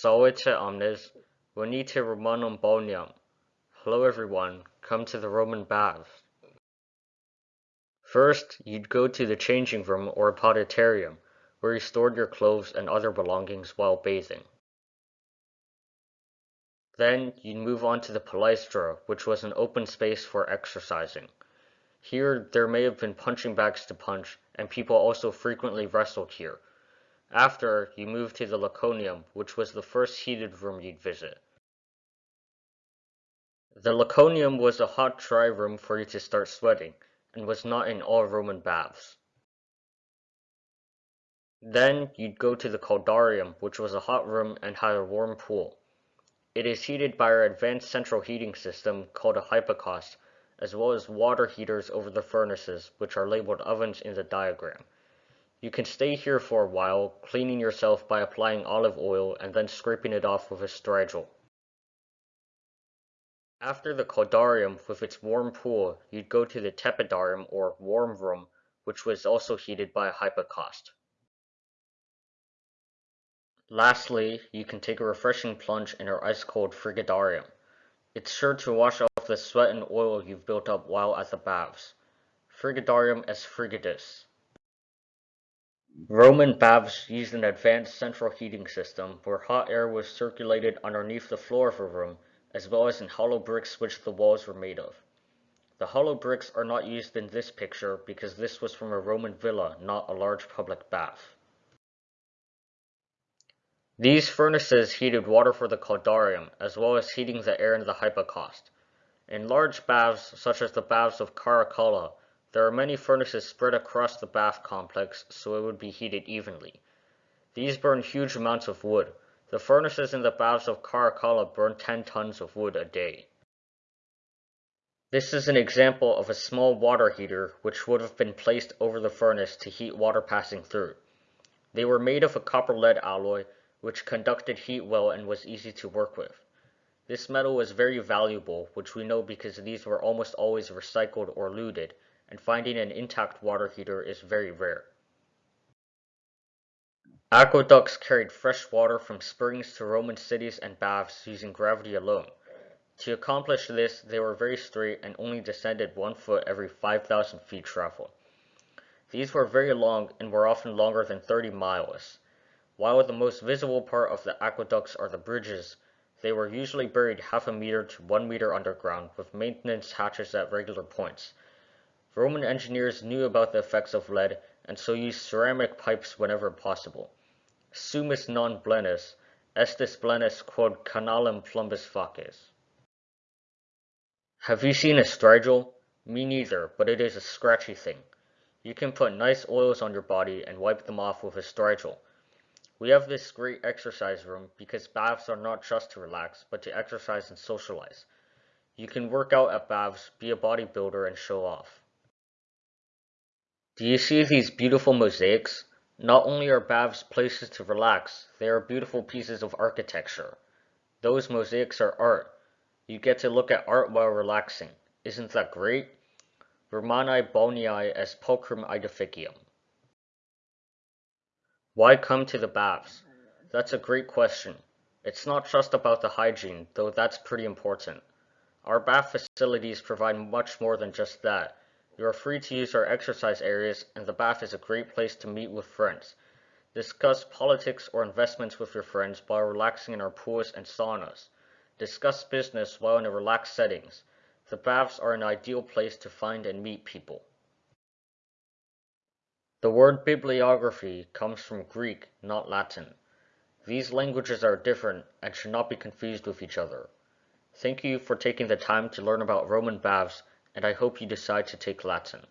Salute omnes, venite Romanum balneum. Hello everyone, come to the Roman baths. First, you'd go to the changing room or apodyterium, where you stored your clothes and other belongings while bathing. Then, you'd move on to the palaestra, which was an open space for exercising. Here, there may have been punching bags to punch, and people also frequently wrestled here. After, you moved to the Laconicum, which was the first heated room you'd visit. The Laconicum was a hot, dry room for you to start sweating, and was not in all Roman baths. Then, you'd go to the Caldarium, which was a hot room and had a warm pool. It is heated by our advanced central heating system called a hypocaust, as well as water heaters over the furnaces, which are labeled ovens in the diagram. You can stay here for a while, cleaning yourself by applying olive oil and then scraping it off with a strigil. After the caldarium with its warm pool, you'd go to the tepidarium or warm room, which was also heated by a hypocaust. Lastly, you can take a refreshing plunge in our ice-cold frigidarium. It's sure to wash off the sweat and oil you've built up while at the baths. Frigidarium as frigidus. Roman baths used an advanced central heating system where hot air was circulated underneath the floor of a room as well as in hollow bricks which the walls were made of. The hollow bricks are not used in this picture because this was from a Roman villa, not a large public bath. These furnaces heated water for the caldarium as well as heating the air in the hypocaust. In large baths, such as the baths of Caracalla, there are many furnaces spread across the bath complex so it would be heated evenly. These burn huge amounts of wood. The furnaces in the baths of Caracalla burn 10 tons of wood a day. This is an example of a small water heater which would have been placed over the furnace to heat water passing through. They were made of a copper-lead alloy which conducted heat well and was easy to work with. This metal was very valuable, which we know because these were almost always recycled or looted, and finding an intact water heater is very rare. Aqueducts carried fresh water from springs to Roman cities and baths using gravity alone. To accomplish this, they were very straight and only descended one foot every 5,000 feet travel. These were very long and were often longer than 30 miles. While the most visible part of the aqueducts are the bridges, they were usually buried half a meter to one meter underground with maintenance hatches at regular points. Roman engineers knew about the effects of lead and so used ceramic pipes whenever possible. Sumus non blenus, estis blenus quod canalem plumbus faces. Have you seen a strigil? Me neither, but it is a scratchy thing. You can put nice oils on your body and wipe them off with a strigil. We have this great exercise room because baths are not just to relax, but to exercise and socialize. You can work out at baths, be a bodybuilder, and show off. Do you see these beautiful mosaics? Not only are baths places to relax, they are beautiful pieces of architecture. Those mosaics are art. You get to look at art while relaxing. Isn't that great? Romani balneae as pulchrum aedificium. Why come to the baths? That's a great question. It's not just about the hygiene, though that's pretty important. Our bath facilities provide much more than just that. You are free to use our exercise areas, and the bath is a great place to meet with friends. Discuss politics or investments with your friends while relaxing in our pools and saunas. Discuss business while in a relaxed settings. The baths are an ideal place to find and meet people. The word bibliography comes from Greek, not Latin. These languages are different and should not be confused with each other. Thank you for taking the time to learn about Roman baths and I hope you decide to take Latin.